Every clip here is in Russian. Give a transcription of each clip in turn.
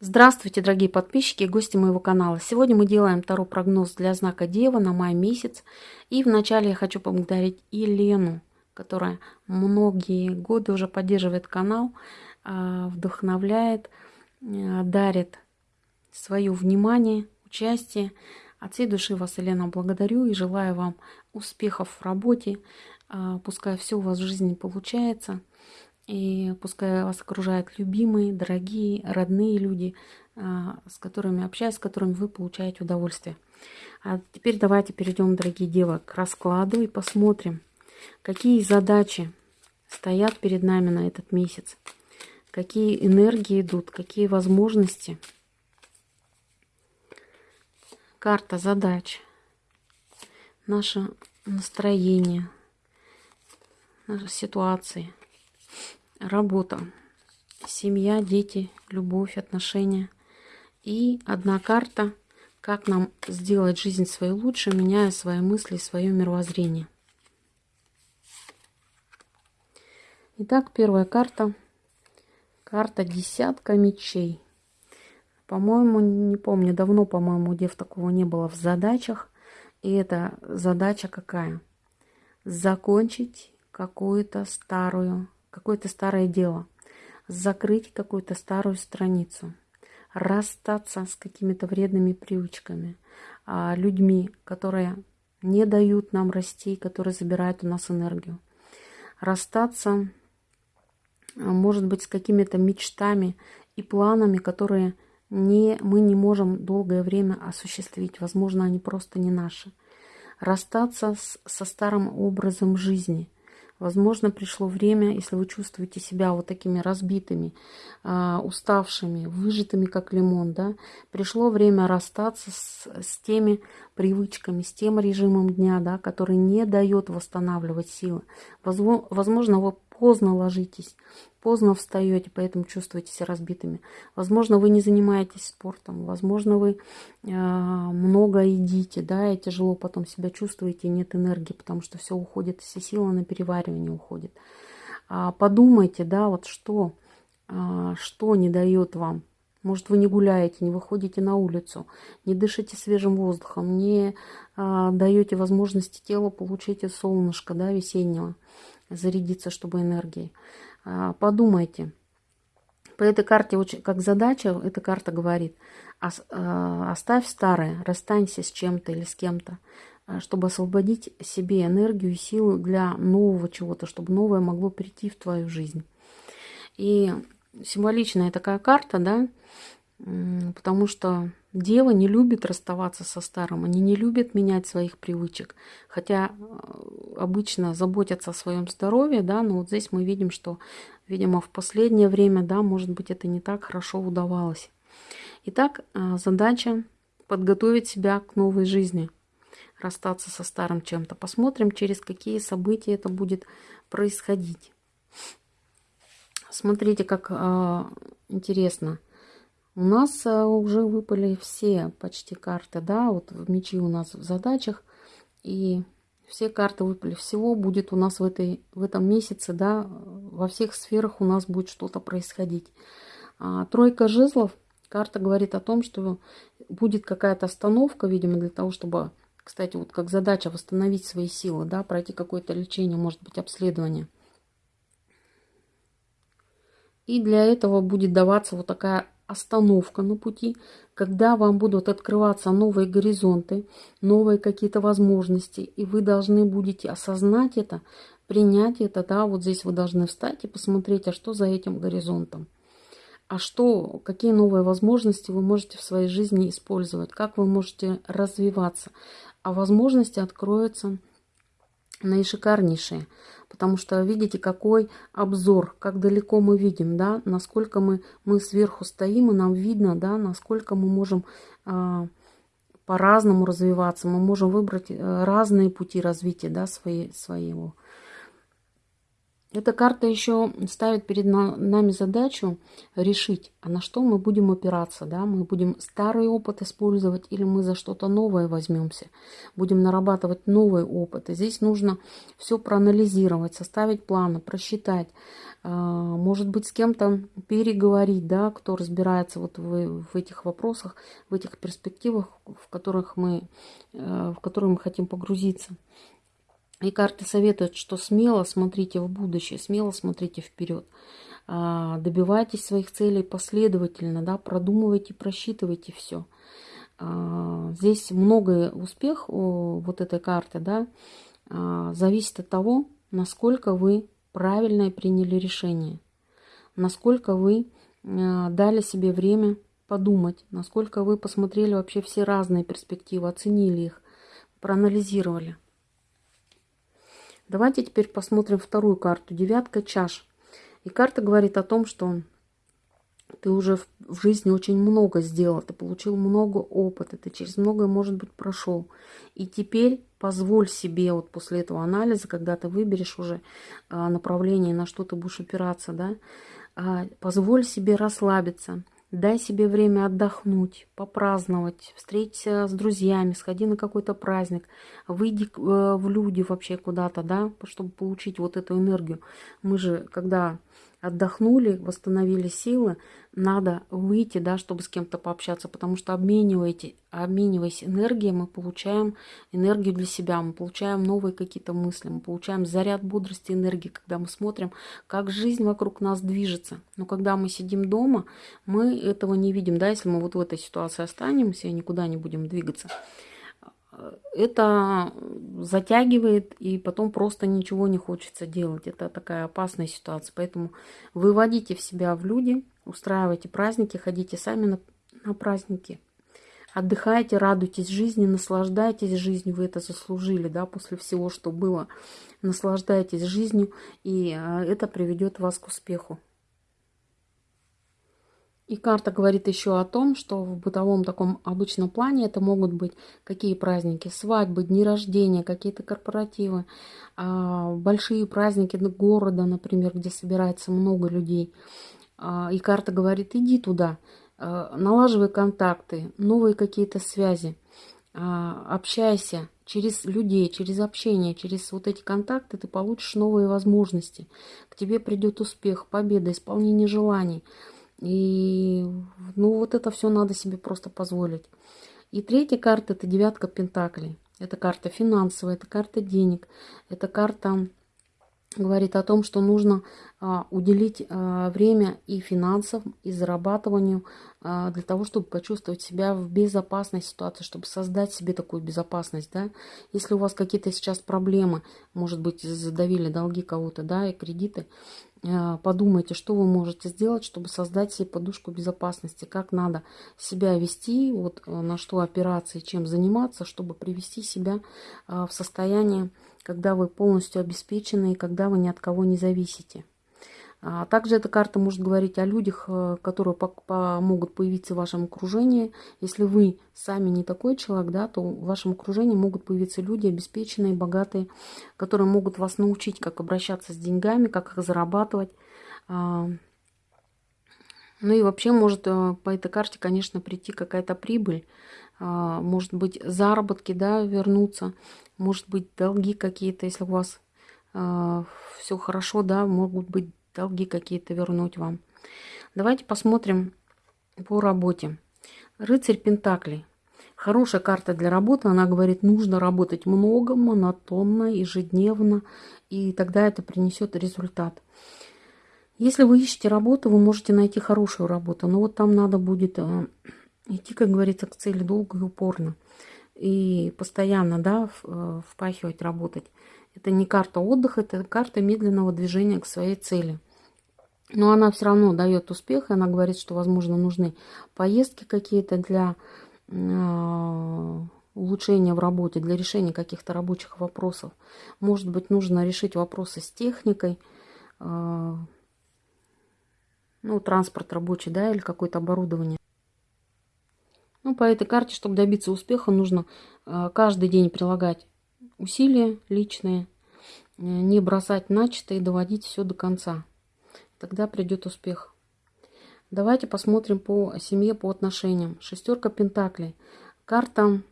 Здравствуйте, дорогие подписчики и гости моего канала. Сегодня мы делаем второй прогноз для знака Дева на май месяц. И вначале я хочу поблагодарить Елену, которая многие годы уже поддерживает канал, а, вдохновляет, а, дарит свое внимание, участие. От всей души вас, Елена, благодарю и желаю вам успехов в работе. А, пускай все у вас в жизни получается. И пускай вас окружают любимые, дорогие, родные люди, а, с которыми общаюсь, с которыми вы получаете удовольствие. А теперь давайте перейдем, дорогие девы, к раскладу и посмотрим, какие задачи стоят перед нами на этот месяц, какие энергии идут, какие возможности. Карта задач, наше настроение, наши ситуации – работа, семья, дети, любовь, отношения. И одна карта, как нам сделать жизнь свою лучше, меняя свои мысли, свое мировоззрение. Итак, первая карта. Карта десятка мечей. По-моему, не помню, давно, по-моему, дев такого не было в задачах. И эта задача какая? Закончить какую-то старую какое-то старое дело, закрыть какую-то старую страницу, расстаться с какими-то вредными привычками, а, людьми, которые не дают нам расти, которые забирают у нас энергию. Расстаться, а, может быть, с какими-то мечтами и планами, которые не, мы не можем долгое время осуществить. Возможно, они просто не наши. Расстаться с, со старым образом жизни – Возможно, пришло время, если вы чувствуете себя вот такими разбитыми, а, уставшими, выжатыми, как лимон, да, пришло время расстаться с, с теми привычками, с тем режимом дня, да, который не дает восстанавливать силы. Возможно, вы поздно ложитесь, поздно встаете, поэтому чувствуете себя разбитыми. Возможно, вы не занимаетесь спортом, возможно, вы э, много едите, да, и тяжело потом себя чувствуете, нет энергии, потому что все уходит, все силы на переваривание уходит. А подумайте, да, вот что, а, что не дает вам может, вы не гуляете, не выходите на улицу, не дышите свежим воздухом, не а, даете возможности телу получить солнышко да, весеннего, зарядиться, чтобы энергией. А, подумайте. По этой карте, как задача, эта карта говорит, а, оставь старое, расстанься с чем-то или с кем-то, а, чтобы освободить себе энергию и силу для нового чего-то, чтобы новое могло прийти в твою жизнь. И символичная такая карта, да, потому что дева не любит расставаться со старым, они не любят менять своих привычек, хотя э, обычно заботятся о своем здоровье, да, но вот здесь мы видим, что, видимо, в последнее время, да, может быть, это не так хорошо удавалось. Итак, э, задача подготовить себя к новой жизни, расстаться со старым чем-то. Посмотрим, через какие события это будет происходить. Смотрите, как э, интересно. У нас э, уже выпали все почти карты, да, вот мечи у нас в задачах. И все карты выпали. Всего будет у нас в, этой, в этом месяце, да, во всех сферах у нас будет что-то происходить. А, тройка жезлов. Карта говорит о том, что будет какая-то остановка, видимо, для того, чтобы, кстати, вот как задача восстановить свои силы, да, пройти какое-то лечение, может быть, обследование. И для этого будет даваться вот такая остановка на пути, когда вам будут открываться новые горизонты, новые какие-то возможности, и вы должны будете осознать это, принять это, да, вот здесь вы должны встать и посмотреть, а что за этим горизонтом, а что, какие новые возможности вы можете в своей жизни использовать, как вы можете развиваться, а возможности откроются наишикарнейшие. Потому что видите, какой обзор, как далеко мы видим, да, насколько мы, мы сверху стоим, и нам видно, да, насколько мы можем э, по-разному развиваться. Мы можем выбрать э, разные пути развития да, свои, своего. Эта карта еще ставит перед нами задачу решить, а на что мы будем опираться. Да? Мы будем старый опыт использовать или мы за что-то новое возьмемся. Будем нарабатывать новый опыт. И здесь нужно все проанализировать, составить планы, просчитать. А, может быть, с кем-то переговорить, да, кто разбирается вот в, в этих вопросах, в этих перспективах, в которых мы, э, в которые мы хотим погрузиться. И карты советуют, что смело смотрите в будущее, смело смотрите вперед. А, добивайтесь своих целей последовательно, да, продумывайте, просчитывайте все. А, здесь многое успех вот этой карты, да, а, зависит от того, насколько вы правильно приняли решение, насколько вы дали себе время подумать, насколько вы посмотрели вообще все разные перспективы, оценили их, проанализировали. Давайте теперь посмотрим вторую карту. Девятка чаш. И карта говорит о том, что ты уже в, жизни очень много сделал, ты получил много опыта, ты через многое, может быть, прошел. И теперь позволь себе вот после этого анализа, когда ты выберешь уже а, направление, на что ты будешь опираться, да, а, позволь себе расслабиться – Дай себе время отдохнуть, попраздновать, встретиться с друзьями, сходи на какой-то праздник, выйди э, в люди вообще куда-то, да, чтобы получить вот эту энергию. Мы же, когда отдохнули, восстановили силы, надо выйти, да, чтобы с кем-то пообщаться, потому что обмениваете, обмениваясь энергией, мы получаем энергию для себя, мы получаем новые какие-то мысли, мы получаем заряд бодрости, энергии, когда мы смотрим, как жизнь вокруг нас движется. Но когда мы сидим дома, мы этого не видим, да, если мы вот в этой ситуации останемся и никуда не будем двигаться это затягивает, и потом просто ничего не хочется делать. Это такая опасная ситуация. Поэтому выводите в себя в люди, устраивайте праздники, ходите сами на, на праздники. Отдыхайте, радуйтесь жизни, наслаждайтесь жизнью, вы это заслужили, да, после всего, что было. Наслаждайтесь жизнью, и а, это приведет вас к успеху. И карта говорит еще о том, что в бытовом таком обычном плане это могут быть какие праздники, свадьбы, дни рождения, какие-то корпоративы, а, большие праздники города, например, где собирается много людей. А, и карта говорит, иди туда, а, налаживай контакты, новые какие-то связи, общайся через людей, через общение, через вот эти контакты ты получишь новые возможности. К тебе придет успех, победа, исполнение желаний – и ну вот это все надо себе просто позволить. И третья карта это девятка пентаклей. Это карта финансовая, это карта денег, это карта говорит о том, что нужно а, уделить а, время и финансам, и зарабатыванию а, для того, чтобы почувствовать себя в безопасной ситуации, чтобы создать себе такую безопасность, да. Если у вас какие-то сейчас проблемы, может быть, задавили долги кого-то, да, и кредиты, подумайте, что вы можете сделать, чтобы создать себе подушку безопасности, как надо себя вести, вот э, на что опираться и чем заниматься, чтобы привести себя а, в состояние, когда вы полностью обеспечены и когда вы ни от кого не зависите. А также эта карта может говорить о людях, э, которые могут появиться в вашем окружении. Если вы сами не такой человек, да, то в вашем окружении могут появиться люди обеспеченные, богатые, которые могут вас научить, как обращаться с деньгами, как их зарабатывать. А, ну и вообще может э, по этой карте, конечно, прийти какая-то прибыль. А, может быть, заработки, да, вернуться. Может быть, долги какие-то, если у вас все хорошо, да, могут быть долги какие-то вернуть вам. Давайте посмотрим по работе. Рыцарь Пентаклей. Хорошая карта для работы. Она говорит, нужно работать много, монотонно, ежедневно, и тогда это принесет результат. Если вы ищете работу, вы можете найти хорошую работу, но вот там надо будет э, идти, как говорится, к цели долго и упорно. И постоянно, да, э, впахивать, работать. Это не карта отдыха, это карта медленного движения к своей цели. Но она все равно дает успех, и она говорит, что, возможно, нужны поездки какие-то для э, улучшения в работе, для решения каких-то рабочих вопросов. Может быть, нужно решить вопросы с техникой, э, ну, транспорт рабочий, да, или какое-то оборудование. Ну, по этой карте, чтобы добиться успеха, нужно э, каждый день прилагать усилия личные, не бросать начато и доводить все до конца. Тогда придет успех. Давайте посмотрим по семье, по отношениям. Шестерка Пентаклей. Карта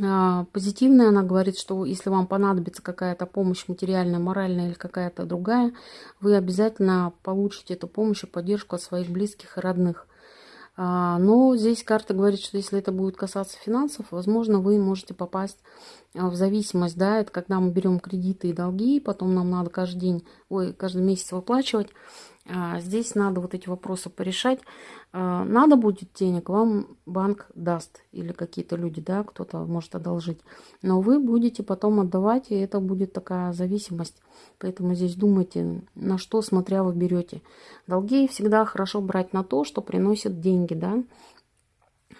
а, позитивная, она говорит, что если вам понадобится какая-то помощь материальная, моральная или какая-то другая, вы обязательно получите эту помощь и поддержку от своих близких и родных. А, но здесь карта говорит, что если это будет касаться финансов, возможно, вы можете попасть в зависимость, да, это когда мы берем кредиты и долги, потом нам надо каждый день, ой, каждый месяц выплачивать, а, здесь надо вот эти вопросы порешать. А, надо будет денег, вам банк даст или какие-то люди, да, кто-то может одолжить. Но вы будете потом отдавать, и это будет такая зависимость. Поэтому здесь думайте, на что смотря вы берете. Долги всегда хорошо брать на то, что приносит деньги, да.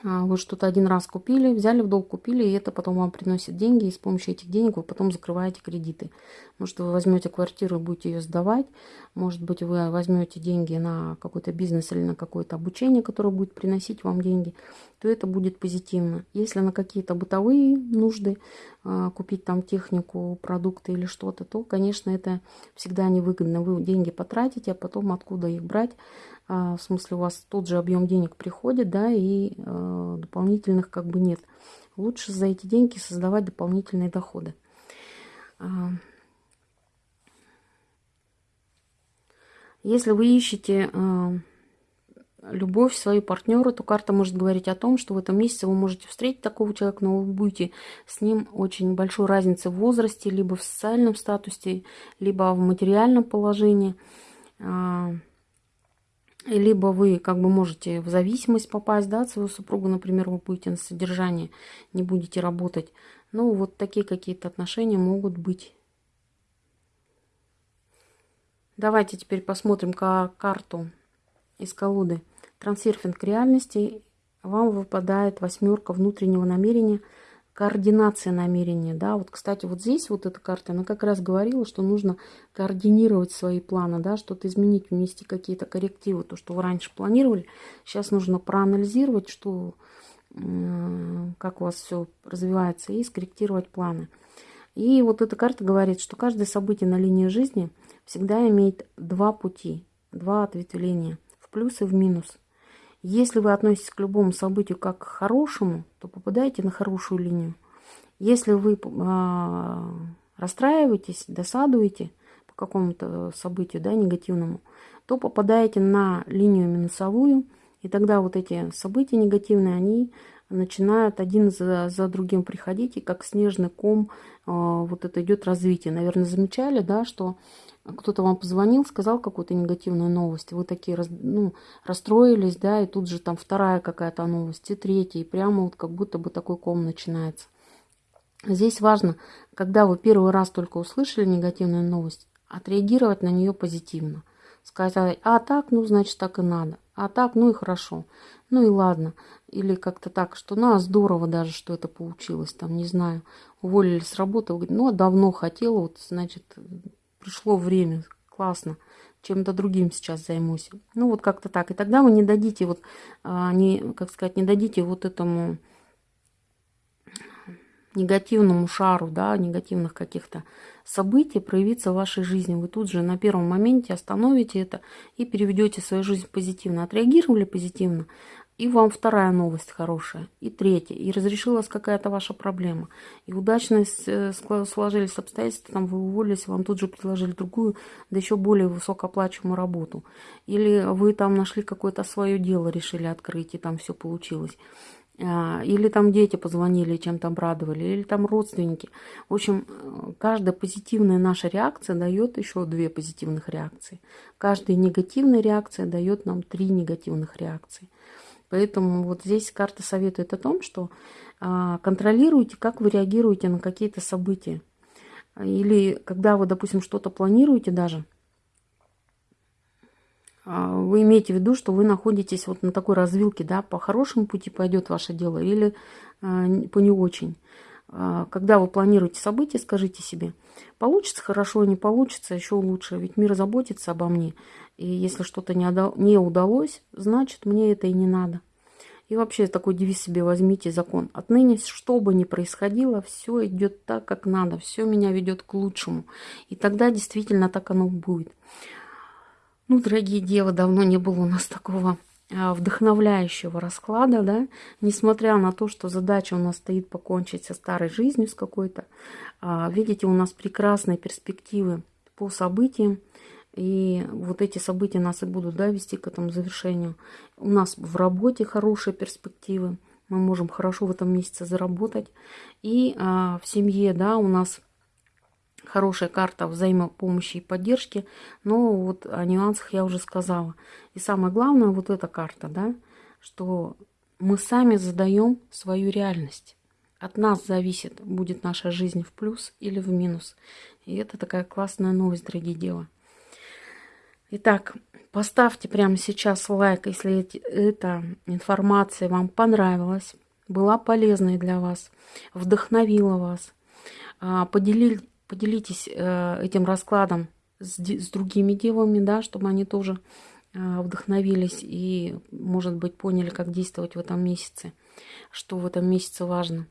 А, вы что-то один раз купили, взяли в долг, купили, и это потом вам приносит деньги, и с помощью этих денег вы потом закрываете кредиты. Может, вы возьмете квартиру и будете ее сдавать, может быть, вы возьмете деньги на какой-то бизнес или на какое-то обучение, которое будет приносить вам деньги, то это будет позитивно. Если на какие-то бытовые нужды а, купить там технику, продукты или что-то, то, конечно, это всегда невыгодно. Вы деньги потратите, а потом откуда их брать, в смысле у вас тот же объем денег приходит, да, и э, дополнительных как бы нет. Лучше за эти деньги создавать дополнительные доходы. А, если вы ищете любовь, свою партнера, то карта может говорить о том, что в этом месяце вы можете встретить такого человека, но вы будете с ним очень большой разницы в возрасте, либо в социальном статусе, либо в материальном положении либо вы как бы можете в зависимость попасть, да, от своего супруга, например, вы будете на содержании, не будете работать. Ну, вот такие какие-то отношения могут быть. Давайте теперь посмотрим карту из колоды. Трансерфинг реальности. Вам выпадает восьмерка внутреннего намерения – координация намерения, да, вот, кстати, вот здесь вот эта карта, она как раз говорила, что нужно координировать свои планы, да, что-то изменить, внести какие-то коррективы, то, что вы раньше планировали, сейчас нужно проанализировать, что, как у вас все развивается, и скорректировать планы. И вот эта карта говорит, что каждое событие на линии жизни всегда имеет два пути, два ответвления, в плюс и в минус – если вы относитесь к любому событию как к хорошему, то попадаете на хорошую линию. Если вы э, расстраиваетесь, досадуете по какому-то событию да, негативному, то попадаете на линию минусовую, и тогда вот эти события негативные, они начинают один за, за другим приходить, и как снежный ком э, вот это идет развитие. Наверное, замечали, да, что кто-то вам позвонил, сказал какую-то негативную новость, вы такие ну, расстроились, да, и тут же там вторая какая-то новость, и третья, и прямо вот как будто бы такой ком начинается. Здесь важно, когда вы первый раз только услышали негативную новость, отреагировать на нее позитивно. Сказать, а так, ну, значит, так и надо. А так, ну и хорошо. Ну и ладно. Или как-то так, что, ну, а здорово даже, что это получилось. Там, не знаю, уволили с работы. Вы говорите, ну, а давно хотела, вот, значит, пришло время, классно, чем-то другим сейчас займусь. Ну, вот как-то так. И тогда вы не дадите, вот, а, не, как сказать, не дадите вот этому негативному шару, да, негативных каких-то событий проявиться в вашей жизни. Вы тут же на первом моменте остановите это и переведете свою жизнь позитивно. Отреагировали позитивно, и вам вторая новость хорошая, и третья, и разрешилась какая-то ваша проблема, и удачно э, сложились обстоятельства, там вы уволились, вам тут же предложили другую, да еще более высокооплачиваемую работу. Или вы там нашли какое-то свое дело, решили открыть, и там все получилось. А, или там дети позвонили, чем-то обрадовали, или там родственники. В общем, э, каждая позитивная наша реакция дает еще две позитивных реакции. Каждая негативная реакция дает нам три негативных реакции. Поэтому вот здесь карта советует о том, что а, контролируйте, как вы реагируете на какие-то события. Или когда вы, допустим, что-то планируете даже, а, вы имеете в виду, что вы находитесь вот на такой развилке, да, по хорошему пути пойдет ваше дело или а, по не очень. Когда вы планируете события, скажите себе, получится хорошо, не получится, еще лучше, ведь мир заботится обо мне. И если что-то не, не удалось, значит, мне это и не надо. И вообще такой девиз себе возьмите закон. Отныне, что бы ни происходило, все идет так, как надо, все меня ведет к лучшему. И тогда действительно так оно будет. Ну, дорогие девы, давно не было у нас такого а, вдохновляющего расклада, да, несмотря на то, что задача у нас стоит покончить со старой жизнью с какой-то, а, видите, у нас прекрасные перспективы по событиям, и вот эти события нас и будут да, вести к этому завершению. У нас в работе хорошие перспективы, мы можем хорошо в этом месяце заработать, и а, в семье, да, у нас хорошая карта взаимопомощи и поддержки, но вот о нюансах я уже сказала. И самое главное, вот эта карта, да, что мы сами задаем свою реальность. От нас зависит, будет наша жизнь в плюс или в минус. И это такая классная новость, дорогие девы. Итак, поставьте прямо сейчас лайк, если эта информация вам понравилась, была полезной для вас, вдохновила вас. А, поделили, поделитесь э, этим раскладом с, с другими девами, да, чтобы они тоже э, вдохновились и, может быть, поняли, как действовать в этом месяце, что в этом месяце важно.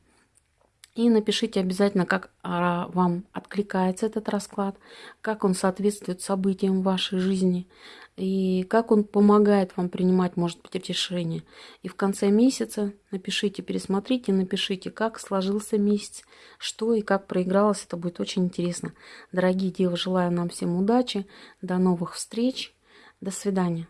И напишите обязательно, как а, вам откликается этот расклад, как он соответствует событиям в вашей жизни, и как он помогает вам принимать, может быть, решения. И в конце месяца напишите, пересмотрите, напишите, как сложился месяц, что и как проигралось. Это будет очень интересно. Дорогие девы, желаю нам всем удачи, до новых встреч, до свидания.